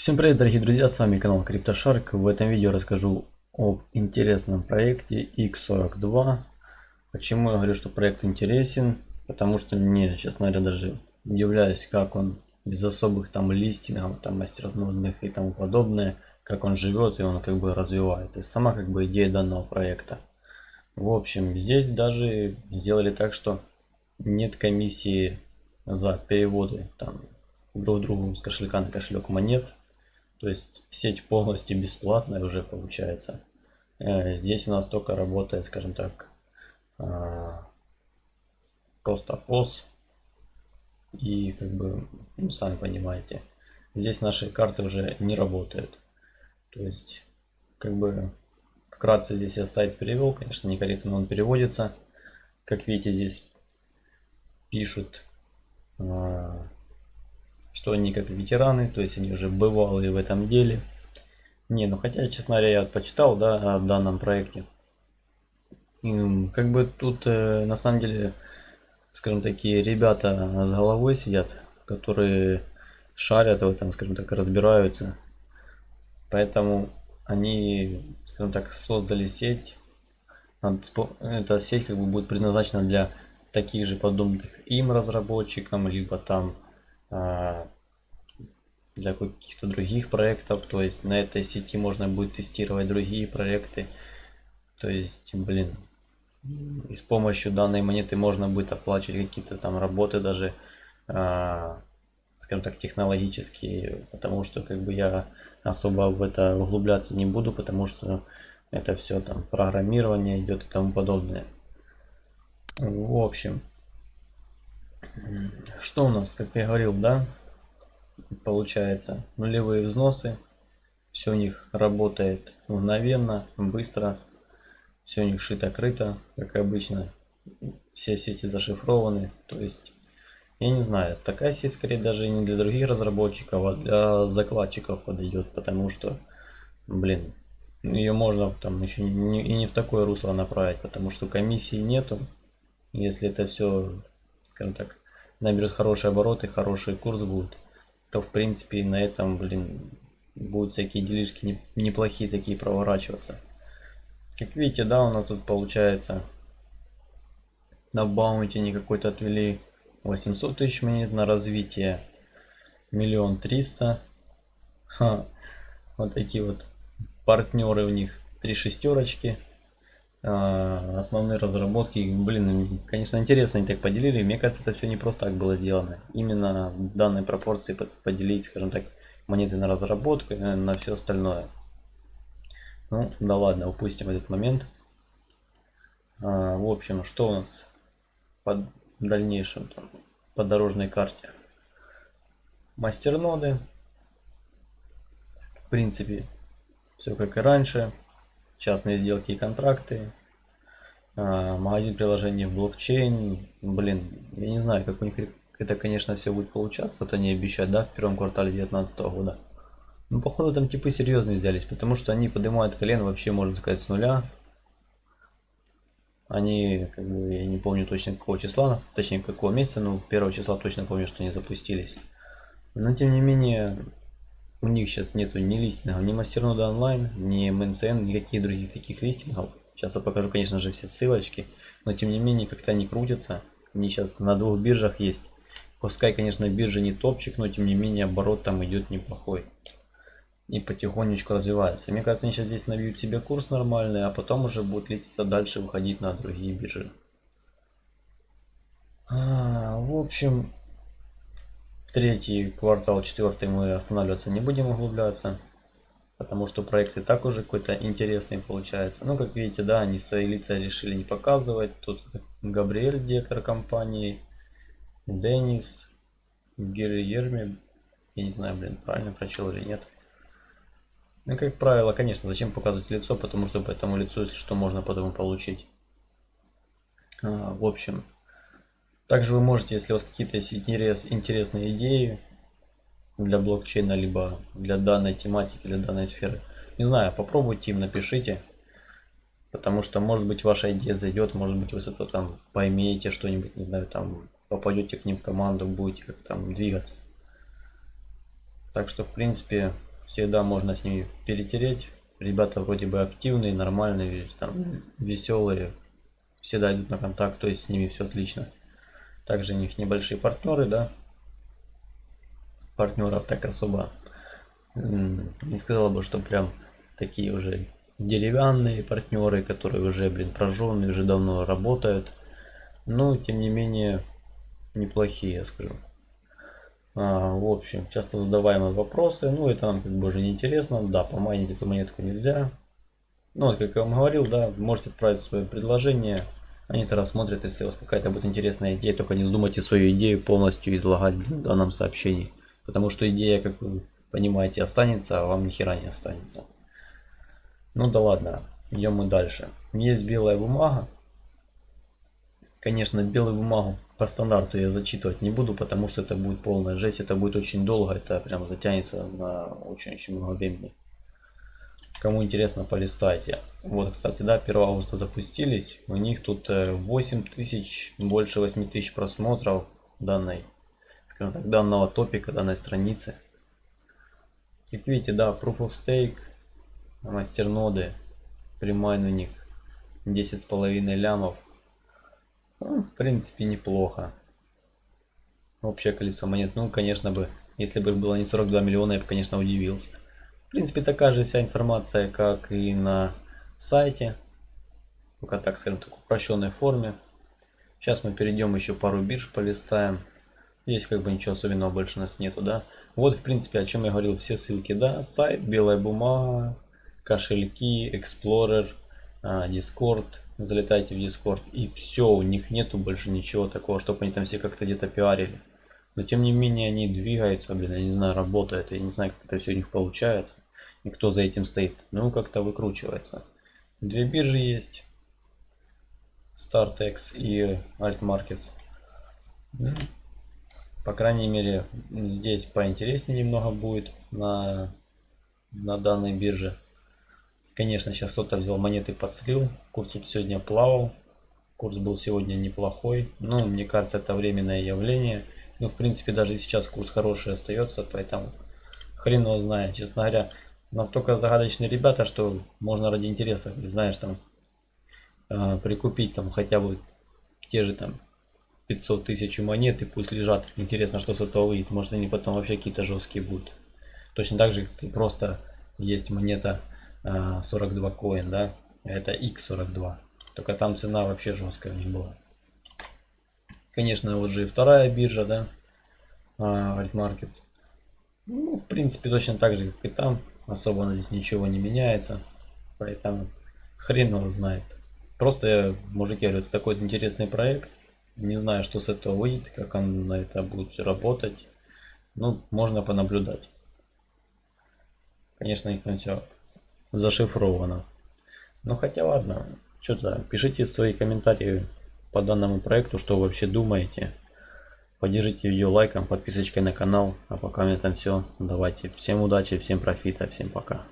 Всем привет дорогие друзья, с вами канал CryptoShark. В этом видео расскажу об интересном проекте X42. Почему я говорю, что проект интересен? Потому что мне, честно говоря, даже удивляюсь, как он без особых там листингов, там мастернодных и тому подобное, как он живет и он как бы развивается. Сама как бы идея данного проекта. В общем, здесь даже сделали так, что нет комиссии за переводы там друг другу с кошелька на кошелек монет то есть сеть полностью бесплатная уже получается. Э, здесь у нас только работает, скажем так, а, просто POS. И как бы, ну, сами понимаете, здесь наши карты уже не работают. То есть, как бы, вкратце здесь я сайт перевел, конечно, некорректно он переводится. Как видите, здесь пишут а, что они как ветераны, то есть они уже бывалые в этом деле. Не, ну хотя, честно говоря, я почитал, да, о данном проекте. И, как бы тут, э, на самом деле, скажем такие ребята с головой сидят, которые шарят в этом, скажем так, разбираются. Поэтому они, скажем так, создали сеть. Эта сеть как бы будет предназначена для таких же подобных им разработчикам, либо там для каких-то других проектов. То есть на этой сети можно будет тестировать другие проекты. То есть, блин, и с помощью данной монеты можно будет оплачивать какие-то там работы даже, а, скажем так, технологические. Потому что как бы я особо в это углубляться не буду, потому что это все там программирование идет и тому подобное. В общем, что у нас, как я говорил, да, получается нулевые взносы. Все у них работает мгновенно, быстро. Все у них шито-крыто, как обычно. Все сети зашифрованы. То есть, я не знаю, такая сеть скорее даже не для других разработчиков, а для закладчиков подойдет. Потому что, блин, ее можно там еще и не в такое русло направить, потому что комиссии нету. Если это все, скажем так, наберет хорошие обороты, хороший курс будет, то в принципе на этом, блин, будут всякие делишки неплохие такие проворачиваться. Как видите, да, у нас тут получается на баунте не какой-то отвели 800 тысяч монет на развитие миллион триста вот такие вот партнеры у них три шестерочки основные разработки. Блин, конечно, интересно они так поделили. Мне кажется, это все не просто так было сделано. Именно в данной пропорции поделить, скажем так, монеты на разработку и на все остальное. Ну, да ладно, упустим этот момент. А, в общем, что у нас по дальнейшем там, по дорожной карте? Мастерноды. В принципе, все как и раньше частные сделки и контракты, а, магазин приложений в блокчейн. Блин, я не знаю, как у них это, конечно, все будет получаться. Вот они обещают, да, в первом квартале 2019 года. Ну, походу, там типы серьезные взялись, потому что они поднимают колено вообще, можно сказать, с нуля. Они, как бы, я не помню точно какого числа, точнее какого месяца, но первого числа точно помню, что они запустились. Но, тем не менее, у них сейчас нету ни листингов, ни мастернода онлайн, ни МНЦН, никаких других таких листингов. Сейчас я покажу, конечно же, все ссылочки, но тем не менее как-то они крутятся. Они сейчас на двух биржах есть. Пускай, конечно, биржа не топчик, но тем не менее оборот там идет неплохой. И потихонечку развивается. Мне кажется, они сейчас здесь набьют себе курс нормальный, а потом уже будут листиться дальше, выходить на другие биржи. А, в общем, Третий квартал, четвертый мы останавливаться не будем углубляться. Потому что проект и так уже какой-то интересный получается. Ну, как видите, да, они свои лица решили не показывать. Тут Габриэль, директор компании, Денис, Герми. Я не знаю, блин, правильно прочел или нет. Ну, как правило, конечно, зачем показывать лицо, потому что по этому лицу, если что, можно потом получить. А, в общем, также вы можете, если у вас какие-то есть интерес, интересные идеи для блокчейна, либо для данной тематики, для данной сферы, не знаю, попробуйте им, напишите. Потому что, может быть, ваша идея зайдет, может быть, вы с этого там поймете что-нибудь, не знаю, там попадете к ним в команду, будете как там двигаться. Так что, в принципе, всегда можно с ними перетереть. Ребята вроде бы активные, нормальные, там, веселые, всегда идут на контакт, то есть с ними все отлично. Также у них небольшие партнеры, да. Партнеров так особо не сказала бы, что прям такие уже деревянные партнеры, которые уже, блин, прожженные, уже давно работают. Но, тем не менее, неплохие, я скажу. А, в общем, часто задаваемые вопросы. Ну, это нам как бы уже не интересно. Да, помайнить эту монетку нельзя. Ну, вот, как я вам говорил, да, можете отправить свое предложение. Они это рассмотрят, если у вас какая-то будет интересная идея. Только не вздумайте свою идею полностью излагать в данном сообщении. Потому что идея, как вы понимаете, останется, а вам ни хера не останется. Ну да ладно, идем мы дальше. Есть белая бумага. Конечно, белую бумагу по стандарту я зачитывать не буду, потому что это будет полная жесть. Это будет очень долго, это прям затянется на очень-очень много времени. Кому интересно, полистайте. Вот, кстати, да, 1 августа запустились. У них тут 8 э, тысяч, больше 8 тысяч просмотров данной, скажем так, данного топика, данной страницы. Как видите, да, Proof of Stake, мастерноды, примайнинг 10 с половиной лямов. Ну, в принципе, неплохо. Общее количество монет, ну, конечно бы, если бы было не 42 миллиона, я бы, конечно, удивился. В принципе, такая же вся информация, как и на сайте. Только так, скажем в упрощенной форме. Сейчас мы перейдем еще пару бирж полистаем. Здесь как бы ничего особенного больше у нас нету, да. Вот, в принципе, о чем я говорил, все ссылки, да, сайт, белая бумага, кошельки, Explorer, а, Discord, залетайте в Discord, и все, у них нету больше ничего такого, чтобы они там все как-то где-то пиарили. Но тем не менее они двигаются, блин, я не знаю, работает, я не знаю, как это все у них получается, и кто за этим стоит. Ну, как-то выкручивается. Две биржи есть, StartX и AltMarkets. По крайней мере, здесь поинтереснее немного будет на, на данной бирже. Конечно, сейчас кто-то взял монеты под слил. Курс тут сегодня плавал. Курс был сегодня неплохой. Но мне кажется, это временное явление. Ну, в принципе, даже сейчас курс хороший остается. Поэтому хрен его знает. Честно говоря, настолько загадочные ребята, что можно ради интереса, знаешь, там э, прикупить там хотя бы те же там 500 тысяч монет и пусть лежат. Интересно, что с этого выйдет. Может они потом вообще какие-то жесткие будут. Точно так же, как и просто есть монета 42 а, коин, да. Это X42. Только там цена вообще жесткая них была. Конечно, вот же и вторая биржа, да. Альтмаркет. Ну, в принципе, точно так же, как и там. Особо здесь ничего не меняется. Поэтому хрен его знает. Просто, мужики, говорю, такой интересный проект. Не знаю, что с этого выйдет, как он на это будет работать. Ну, можно понаблюдать. Конечно, их там все зашифровано. Ну, хотя ладно. Что-то пишите свои комментарии по данному проекту, что вы вообще думаете. Поддержите видео лайком, подписочкой на канал. А пока у меня там все. Давайте. Всем удачи, всем профита, всем пока.